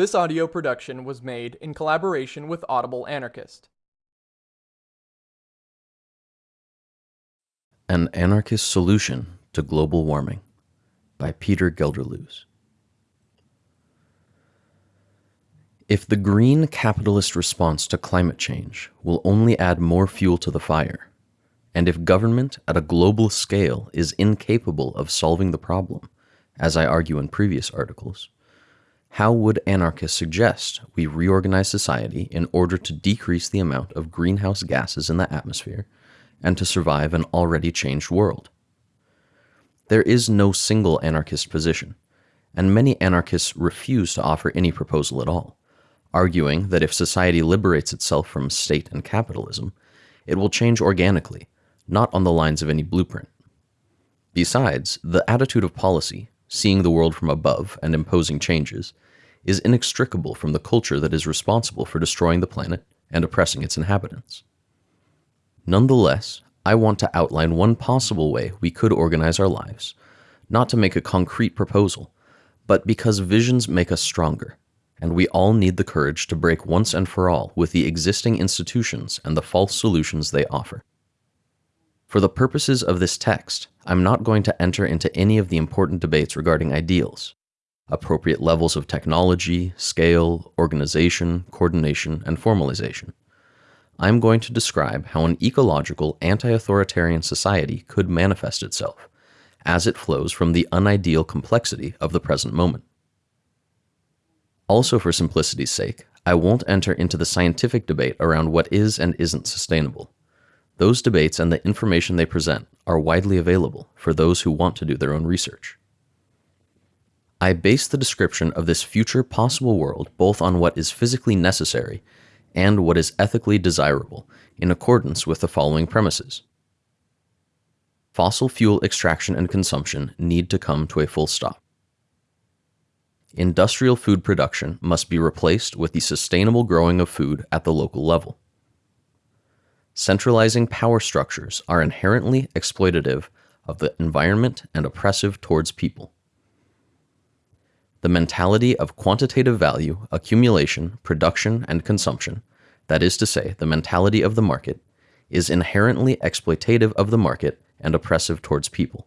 This audio production was made in collaboration with Audible Anarchist. An Anarchist Solution to Global Warming by Peter Gelderloos. If the green capitalist response to climate change will only add more fuel to the fire, and if government at a global scale is incapable of solving the problem, as I argue in previous articles, how would anarchists suggest we reorganize society in order to decrease the amount of greenhouse gases in the atmosphere and to survive an already changed world? There is no single anarchist position, and many anarchists refuse to offer any proposal at all arguing that if society liberates itself from state and capitalism, it will change organically, not on the lines of any blueprint. Besides, the attitude of policy, seeing the world from above and imposing changes, is inextricable from the culture that is responsible for destroying the planet and oppressing its inhabitants. Nonetheless, I want to outline one possible way we could organize our lives, not to make a concrete proposal, but because visions make us stronger and we all need the courage to break once and for all with the existing institutions and the false solutions they offer. For the purposes of this text, I'm not going to enter into any of the important debates regarding ideals, appropriate levels of technology, scale, organization, coordination, and formalization. I'm going to describe how an ecological, anti-authoritarian society could manifest itself, as it flows from the unideal complexity of the present moment. Also for simplicity's sake, I won't enter into the scientific debate around what is and isn't sustainable. Those debates and the information they present are widely available for those who want to do their own research. I base the description of this future possible world both on what is physically necessary and what is ethically desirable in accordance with the following premises. Fossil fuel extraction and consumption need to come to a full stop industrial food production must be replaced with the sustainable growing of food at the local level. Centralizing power structures are inherently exploitative of the environment and oppressive towards people. The mentality of quantitative value, accumulation, production, and consumption, that is to say, the mentality of the market, is inherently exploitative of the market and oppressive towards people.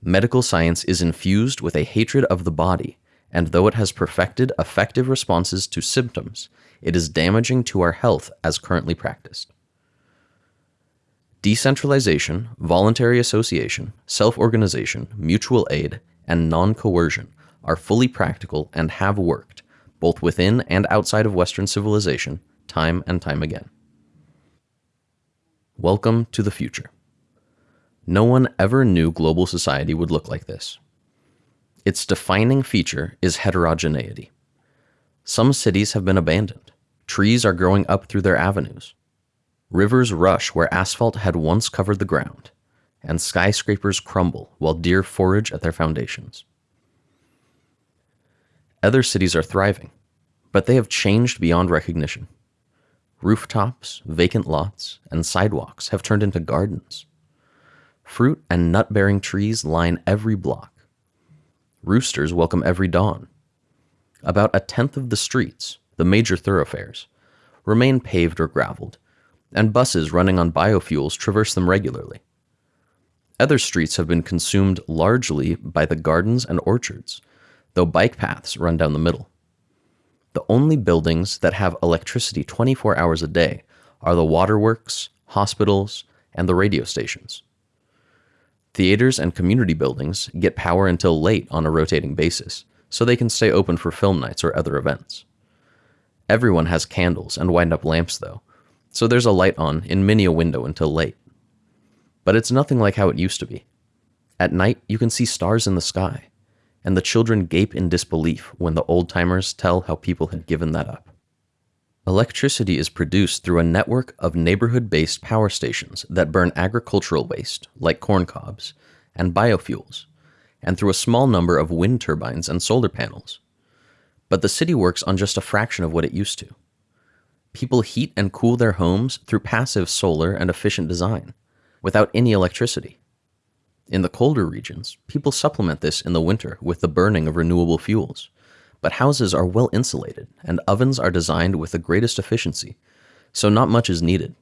Medical science is infused with a hatred of the body, and though it has perfected effective responses to symptoms, it is damaging to our health as currently practiced. Decentralization, voluntary association, self-organization, mutual aid, and non-coercion are fully practical and have worked, both within and outside of Western civilization, time and time again. Welcome to the future. No one ever knew global society would look like this. Its defining feature is heterogeneity. Some cities have been abandoned. Trees are growing up through their avenues. Rivers rush where asphalt had once covered the ground, and skyscrapers crumble while deer forage at their foundations. Other cities are thriving, but they have changed beyond recognition. Rooftops, vacant lots, and sidewalks have turned into gardens. Fruit and nut-bearing trees line every block. Roosters welcome every dawn. About a tenth of the streets, the major thoroughfares, remain paved or graveled, and buses running on biofuels traverse them regularly. Other streets have been consumed largely by the gardens and orchards, though bike paths run down the middle. The only buildings that have electricity 24 hours a day are the waterworks, hospitals, and the radio stations. Theaters and community buildings get power until late on a rotating basis, so they can stay open for film nights or other events. Everyone has candles and wind-up lamps though, so there's a light on in many a window until late. But it's nothing like how it used to be. At night, you can see stars in the sky, and the children gape in disbelief when the old-timers tell how people had given that up. Electricity is produced through a network of neighborhood-based power stations that burn agricultural waste, like corn cobs, and biofuels, and through a small number of wind turbines and solar panels. But the city works on just a fraction of what it used to. People heat and cool their homes through passive solar and efficient design, without any electricity. In the colder regions, people supplement this in the winter with the burning of renewable fuels, but houses are well insulated and ovens are designed with the greatest efficiency, so not much is needed.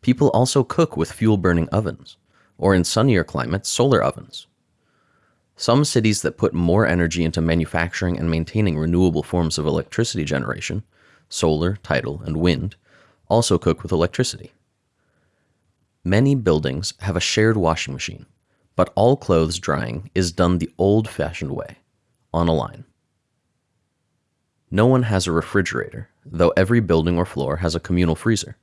People also cook with fuel burning ovens, or in sunnier climates, solar ovens. Some cities that put more energy into manufacturing and maintaining renewable forms of electricity generation, solar, tidal, and wind, also cook with electricity. Many buildings have a shared washing machine, but all clothes drying is done the old fashioned way, on a line. No one has a refrigerator, though every building or floor has a communal freezer.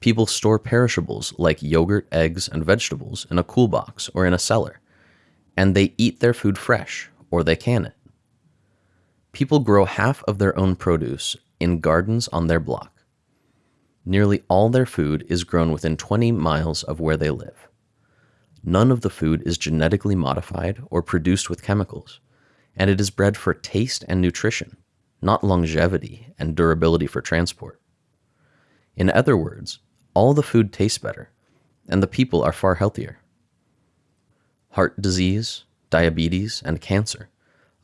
People store perishables like yogurt, eggs, and vegetables in a cool box or in a cellar, and they eat their food fresh or they can it. People grow half of their own produce in gardens on their block. Nearly all their food is grown within 20 miles of where they live. None of the food is genetically modified or produced with chemicals, and it is bred for taste and nutrition, not longevity and durability for transport. In other words, all the food tastes better, and the people are far healthier. Heart disease, diabetes, and cancer,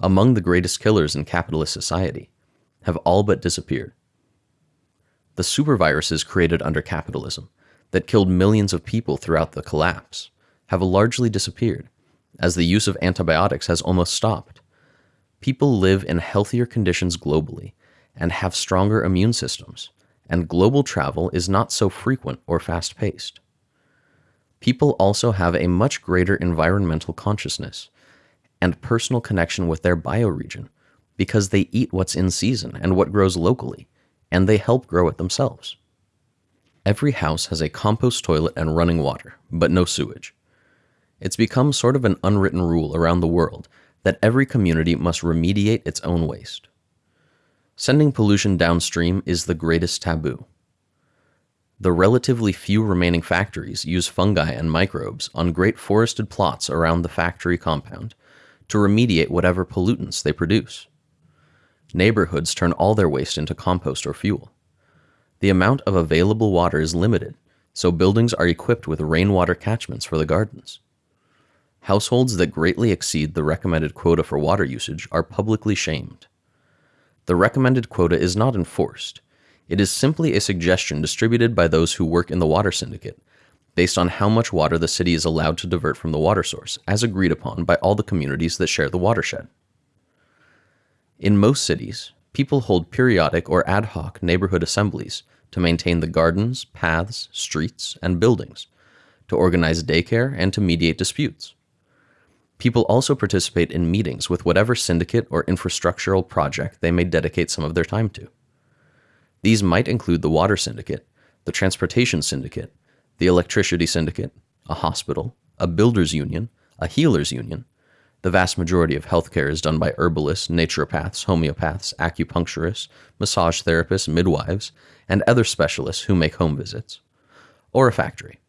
among the greatest killers in capitalist society, have all but disappeared. The superviruses created under capitalism that killed millions of people throughout the collapse have largely disappeared, as the use of antibiotics has almost stopped. People live in healthier conditions globally and have stronger immune systems, and global travel is not so frequent or fast paced. People also have a much greater environmental consciousness and personal connection with their bioregion because they eat what's in season and what grows locally, and they help grow it themselves. Every house has a compost toilet and running water, but no sewage. It's become sort of an unwritten rule around the world that every community must remediate its own waste. Sending pollution downstream is the greatest taboo. The relatively few remaining factories use fungi and microbes on great forested plots around the factory compound to remediate whatever pollutants they produce. Neighborhoods turn all their waste into compost or fuel. The amount of available water is limited, so buildings are equipped with rainwater catchments for the gardens. Households that greatly exceed the recommended quota for water usage are publicly shamed. The recommended quota is not enforced. It is simply a suggestion distributed by those who work in the water syndicate, based on how much water the city is allowed to divert from the water source, as agreed upon by all the communities that share the watershed. In most cities, people hold periodic or ad hoc neighborhood assemblies to maintain the gardens, paths, streets, and buildings, to organize daycare, and to mediate disputes. People also participate in meetings with whatever syndicate or infrastructural project they may dedicate some of their time to. These might include the water syndicate, the transportation syndicate, the electricity syndicate, a hospital, a builders union, a healers union. The vast majority of healthcare is done by herbalists, naturopaths, homeopaths, acupuncturists, massage therapists, midwives, and other specialists who make home visits. Or a factory.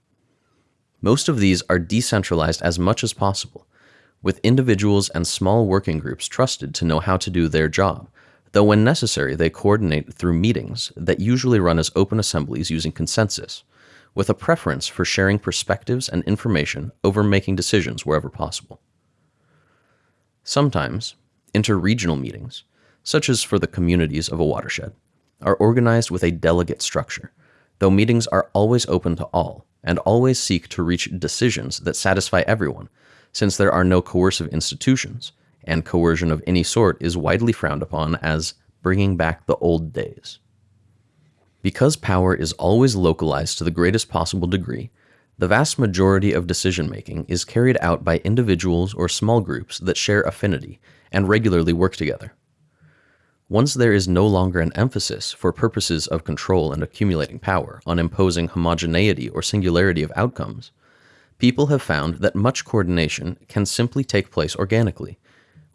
Most of these are decentralized as much as possible with individuals and small working groups trusted to know how to do their job, though when necessary they coordinate through meetings that usually run as open assemblies using consensus, with a preference for sharing perspectives and information over making decisions wherever possible. Sometimes, interregional meetings, such as for the communities of a watershed, are organized with a delegate structure, though meetings are always open to all and always seek to reach decisions that satisfy everyone since there are no coercive institutions, and coercion of any sort is widely frowned upon as bringing back the old days. Because power is always localized to the greatest possible degree, the vast majority of decision making is carried out by individuals or small groups that share affinity and regularly work together. Once there is no longer an emphasis for purposes of control and accumulating power on imposing homogeneity or singularity of outcomes, people have found that much coordination can simply take place organically,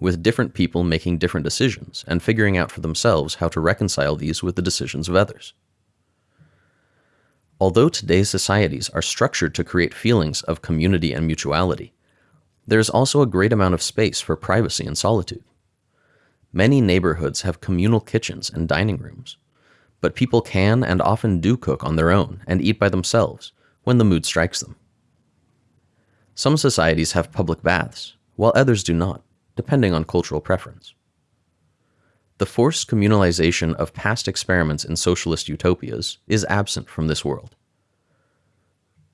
with different people making different decisions and figuring out for themselves how to reconcile these with the decisions of others. Although today's societies are structured to create feelings of community and mutuality, there is also a great amount of space for privacy and solitude. Many neighborhoods have communal kitchens and dining rooms, but people can and often do cook on their own and eat by themselves when the mood strikes them. Some societies have public baths, while others do not, depending on cultural preference. The forced communalization of past experiments in socialist utopias is absent from this world.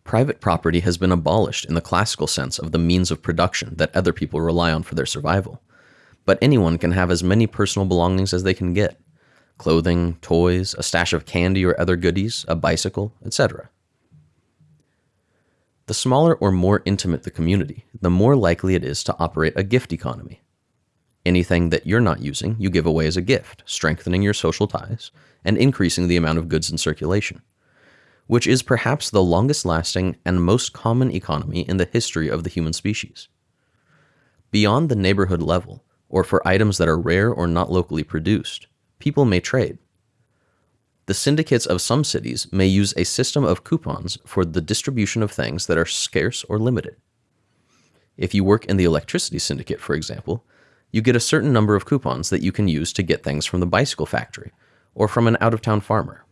Private property has been abolished in the classical sense of the means of production that other people rely on for their survival. But anyone can have as many personal belongings as they can get clothing, toys, a stash of candy or other goodies, a bicycle, etc. The smaller or more intimate the community, the more likely it is to operate a gift economy. Anything that you're not using, you give away as a gift, strengthening your social ties and increasing the amount of goods in circulation, which is perhaps the longest lasting and most common economy in the history of the human species. Beyond the neighborhood level, or for items that are rare or not locally produced, people may trade. The syndicates of some cities may use a system of coupons for the distribution of things that are scarce or limited. If you work in the electricity syndicate, for example, you get a certain number of coupons that you can use to get things from the bicycle factory or from an out of town farmer.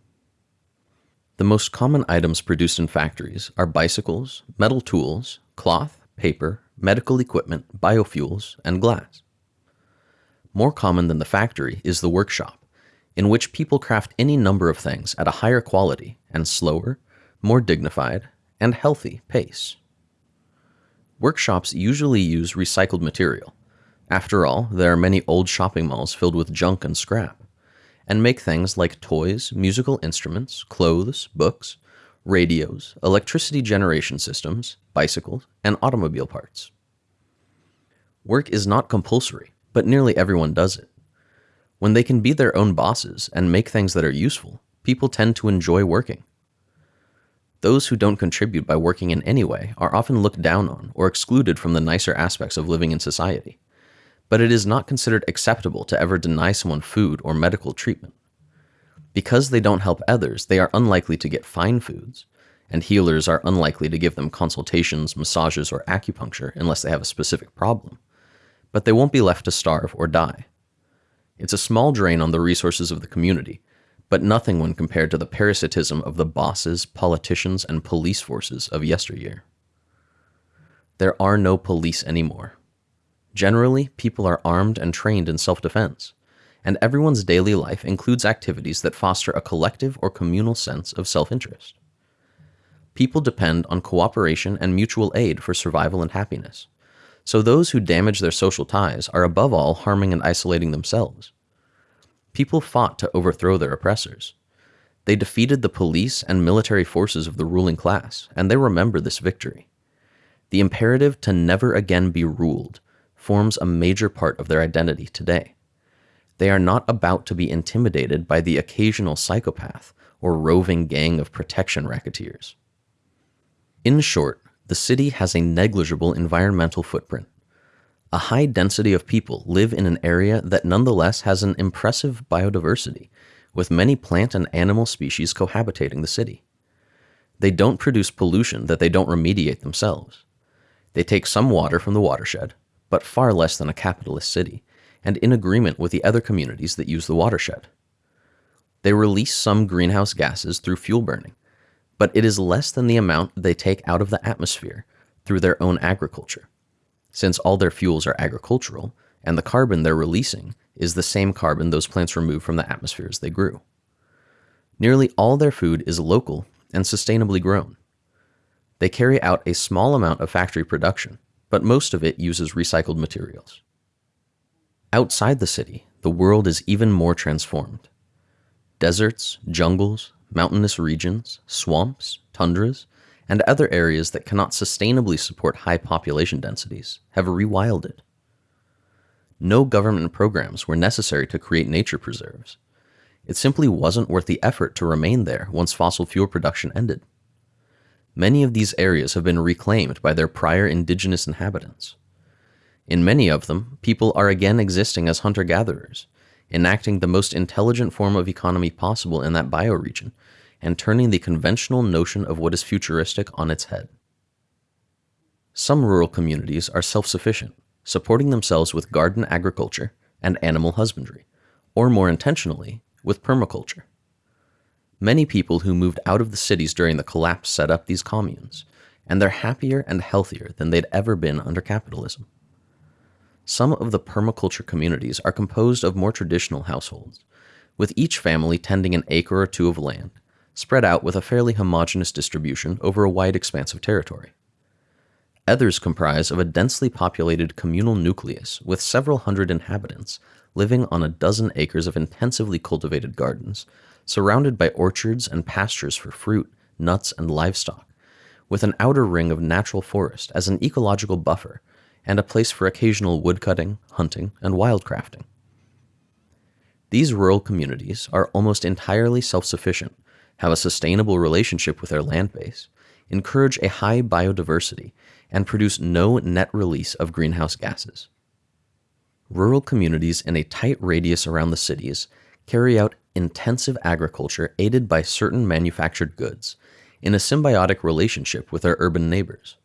The most common items produced in factories are bicycles, metal tools, cloth, paper, medical equipment, biofuels, and glass. More common than the factory is the workshop, in which people craft any number of things at a higher quality and slower, more dignified, and healthy pace. Workshops usually use recycled material, after all, there are many old shopping malls filled with junk and scrap, and make things like toys, musical instruments, clothes, books, radios, electricity generation systems, bicycles, and automobile parts. Work is not compulsory, but nearly everyone does it. When they can be their own bosses and make things that are useful, people tend to enjoy working. Those who don't contribute by working in any way are often looked down on or excluded from the nicer aspects of living in society but it is not considered acceptable to ever deny someone food or medical treatment. Because they don't help others, they are unlikely to get fine foods, and healers are unlikely to give them consultations, massages, or acupuncture unless they have a specific problem. But they won't be left to starve or die. It's a small drain on the resources of the community, but nothing when compared to the parasitism of the bosses, politicians, and police forces of yesteryear. There are no police anymore. Generally, people are armed and trained in self defense, and everyone's daily life includes activities that foster a collective or communal sense of self interest. People depend on cooperation and mutual aid for survival and happiness, so those who damage their social ties are above all harming and isolating themselves. People fought to overthrow their oppressors. They defeated the police and military forces of the ruling class, and they remember this victory. The imperative to never again be ruled forms a major part of their identity today. They are not about to be intimidated by the occasional psychopath or roving gang of protection racketeers. In short, the city has a negligible environmental footprint. A high density of people live in an area that nonetheless has an impressive biodiversity, with many plant and animal species cohabitating the city. They don't produce pollution that they don't remediate themselves. They take some water from the watershed, but far less than a capitalist city, and in agreement with the other communities that use the watershed. They release some greenhouse gases through fuel burning, but it is less than the amount they take out of the atmosphere through their own agriculture. Since all their fuels are agricultural, and the carbon they're releasing is the same carbon those plants remove from the atmosphere as they grew. Nearly all their food is local and sustainably grown. They carry out a small amount of factory production, but most of it uses recycled materials. Outside the city, the world is even more transformed. Deserts, jungles, mountainous regions, swamps, tundras, and other areas that cannot sustainably support high population densities have rewilded. No government programs were necessary to create nature preserves. It simply wasn't worth the effort to remain there once fossil fuel production ended. Many of these areas have been reclaimed by their prior indigenous inhabitants. In many of them, people are again existing as hunter gatherers, enacting the most intelligent form of economy possible in that bioregion, and turning the conventional notion of what is futuristic on its head. Some rural communities are self sufficient, supporting themselves with garden agriculture and animal husbandry, or more intentionally, with permaculture. Many people who moved out of the cities during the collapse set up these communes, and they're happier and healthier than they'd ever been under capitalism. Some of the permaculture communities are composed of more traditional households, with each family tending an acre or two of land, spread out with a fairly homogeneous distribution over a wide expanse of territory. Others comprise of a densely populated communal nucleus with several hundred inhabitants living on a dozen acres of intensively cultivated gardens, surrounded by orchards and pastures for fruit, nuts, and livestock, with an outer ring of natural forest as an ecological buffer and a place for occasional woodcutting, hunting, and wildcrafting. These rural communities are almost entirely self sufficient, have a sustainable relationship with their land base, encourage a high biodiversity, and produce no net release of greenhouse gases. Rural communities in a tight radius around the cities carry out intensive agriculture aided by certain manufactured goods in a symbiotic relationship with their urban neighbors.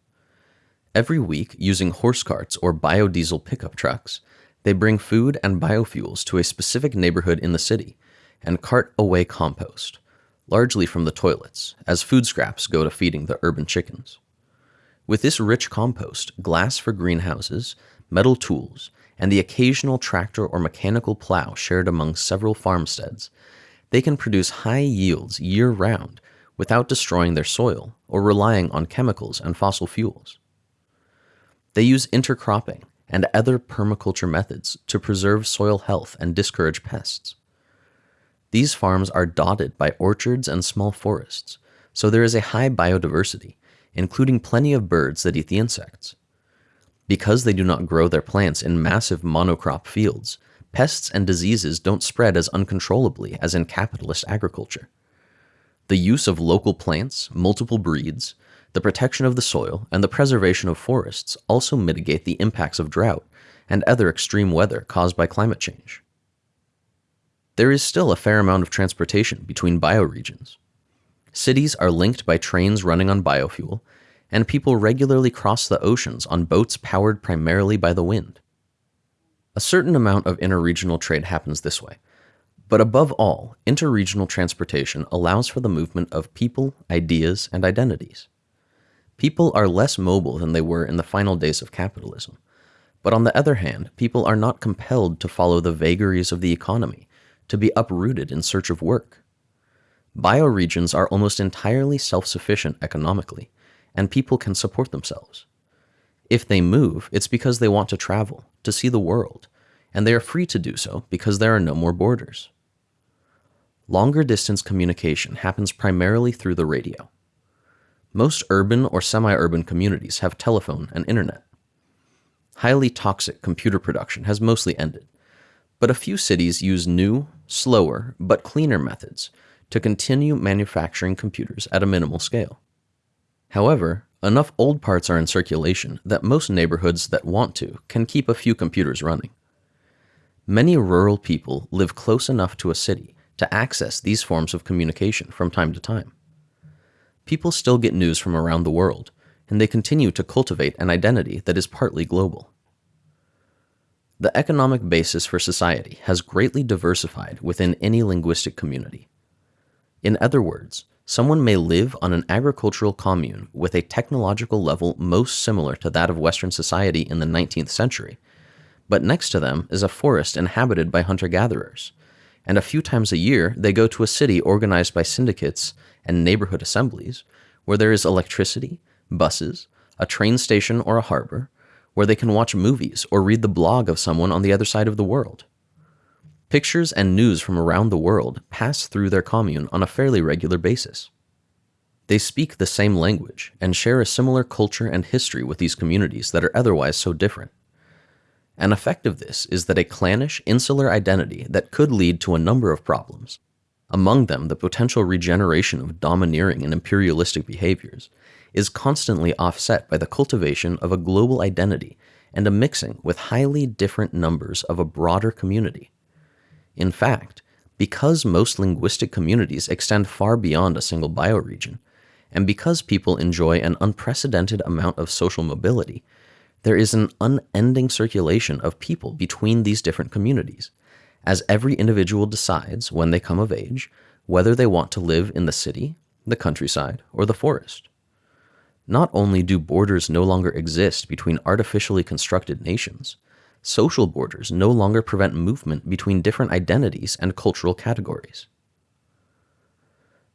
Every week, using horse carts or biodiesel pickup trucks, they bring food and biofuels to a specific neighborhood in the city and cart away compost, largely from the toilets, as food scraps go to feeding the urban chickens. With this rich compost, glass for greenhouses, metal tools, and the occasional tractor or mechanical plow shared among several farmsteads, they can produce high yields year round without destroying their soil or relying on chemicals and fossil fuels. They use intercropping and other permaculture methods to preserve soil health and discourage pests. These farms are dotted by orchards and small forests, so there is a high biodiversity, including plenty of birds that eat the insects. Because they do not grow their plants in massive monocrop fields, pests and diseases don't spread as uncontrollably as in capitalist agriculture. The use of local plants, multiple breeds, the protection of the soil, and the preservation of forests also mitigate the impacts of drought and other extreme weather caused by climate change. There is still a fair amount of transportation between bioregions. Cities are linked by trains running on biofuel, and people regularly cross the oceans on boats powered primarily by the wind. A certain amount of interregional trade happens this way, but above all, interregional transportation allows for the movement of people, ideas, and identities. People are less mobile than they were in the final days of capitalism. But on the other hand, people are not compelled to follow the vagaries of the economy, to be uprooted in search of work. Bioregions are almost entirely self sufficient economically, and people can support themselves. If they move, it's because they want to travel, to see the world, and they are free to do so because there are no more borders. Longer distance communication happens primarily through the radio. Most urban or semi urban communities have telephone and internet. Highly toxic computer production has mostly ended, but a few cities use new, slower, but cleaner methods to continue manufacturing computers at a minimal scale. However, enough old parts are in circulation that most neighborhoods that want to can keep a few computers running. Many rural people live close enough to a city to access these forms of communication from time to time people still get news from around the world, and they continue to cultivate an identity that is partly global. The economic basis for society has greatly diversified within any linguistic community. In other words, someone may live on an agricultural commune with a technological level most similar to that of Western society in the 19th century, but next to them is a forest inhabited by hunter gatherers, and a few times a year they go to a city organized by syndicates and neighborhood assemblies where there is electricity, buses, a train station or a harbor, where they can watch movies or read the blog of someone on the other side of the world. Pictures and news from around the world pass through their commune on a fairly regular basis. They speak the same language and share a similar culture and history with these communities that are otherwise so different. An effect of this is that a clannish, insular identity that could lead to a number of problems, among them the potential regeneration of domineering and imperialistic behaviors, is constantly offset by the cultivation of a global identity and a mixing with highly different numbers of a broader community. In fact, because most linguistic communities extend far beyond a single bioregion, and because people enjoy an unprecedented amount of social mobility, there is an unending circulation of people between these different communities, as every individual decides, when they come of age, whether they want to live in the city, the countryside, or the forest. Not only do borders no longer exist between artificially constructed nations, social borders no longer prevent movement between different identities and cultural categories.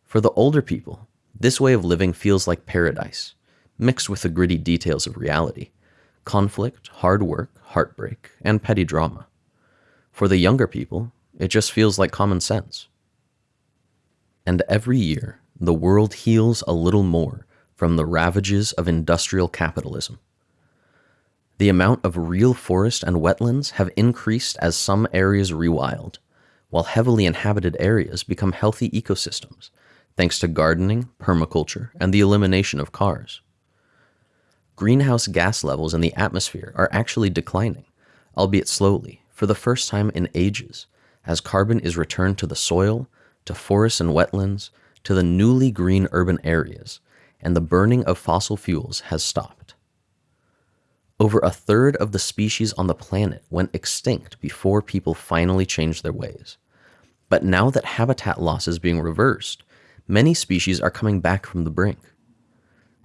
For the older people, this way of living feels like paradise, mixed with the gritty details of reality conflict, hard work, heartbreak, and petty drama. For the younger people, it just feels like common sense. And every year, the world heals a little more from the ravages of industrial capitalism. The amount of real forest and wetlands have increased as some areas rewild, while heavily inhabited areas become healthy ecosystems thanks to gardening, permaculture, and the elimination of cars greenhouse gas levels in the atmosphere are actually declining, albeit slowly, for the first time in ages, as carbon is returned to the soil, to forests and wetlands, to the newly green urban areas, and the burning of fossil fuels has stopped. Over a third of the species on the planet went extinct before people finally changed their ways. But now that habitat loss is being reversed, many species are coming back from the brink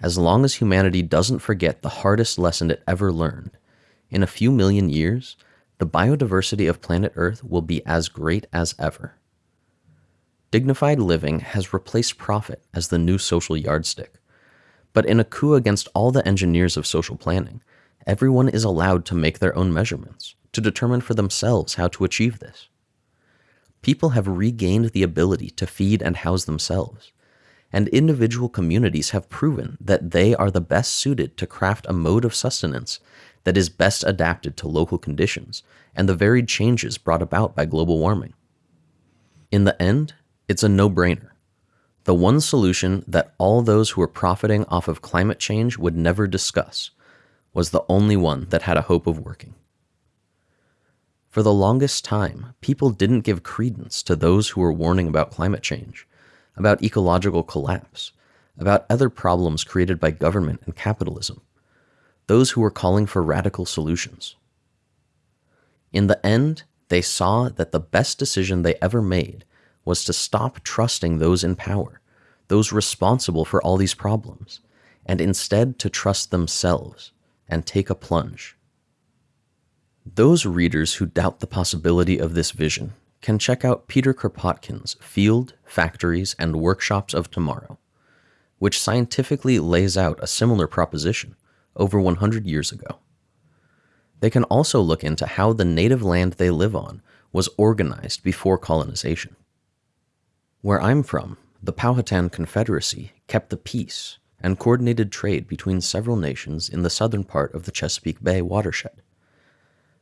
as long as humanity doesn't forget the hardest lesson it ever learned. In a few million years, the biodiversity of planet Earth will be as great as ever. Dignified living has replaced profit as the new social yardstick. But in a coup against all the engineers of social planning, everyone is allowed to make their own measurements, to determine for themselves how to achieve this. People have regained the ability to feed and house themselves, and individual communities have proven that they are the best suited to craft a mode of sustenance that is best adapted to local conditions and the varied changes brought about by global warming. In the end, it's a no-brainer. The one solution that all those who were profiting off of climate change would never discuss was the only one that had a hope of working. For the longest time, people didn't give credence to those who were warning about climate change about ecological collapse, about other problems created by government and capitalism, those who were calling for radical solutions. In the end, they saw that the best decision they ever made was to stop trusting those in power, those responsible for all these problems, and instead to trust themselves and take a plunge. Those readers who doubt the possibility of this vision can check out Peter Kropotkin's Field, Factories, and Workshops of Tomorrow, which scientifically lays out a similar proposition over 100 years ago. They can also look into how the native land they live on was organized before colonization. Where I'm from, the Powhatan Confederacy kept the peace and coordinated trade between several nations in the southern part of the Chesapeake Bay watershed.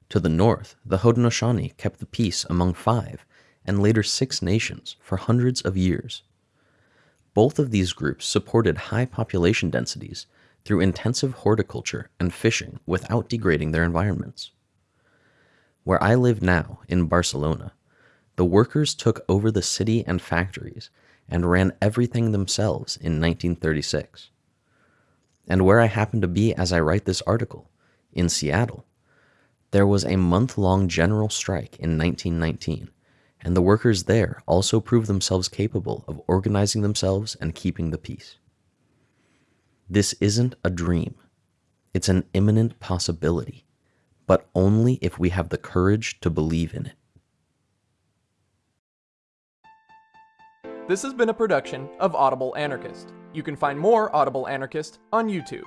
To the north, the Haudenosaunee kept the peace among five, and later six nations for hundreds of years. Both of these groups supported high population densities through intensive horticulture and fishing without degrading their environments. Where I live now, in Barcelona, the workers took over the city and factories and ran everything themselves in 1936. And where I happen to be as I write this article, in Seattle, there was a month-long general strike in 1919, and the workers there also proved themselves capable of organizing themselves and keeping the peace. This isn't a dream. It's an imminent possibility, but only if we have the courage to believe in it. This has been a production of Audible Anarchist. You can find more Audible Anarchist on YouTube.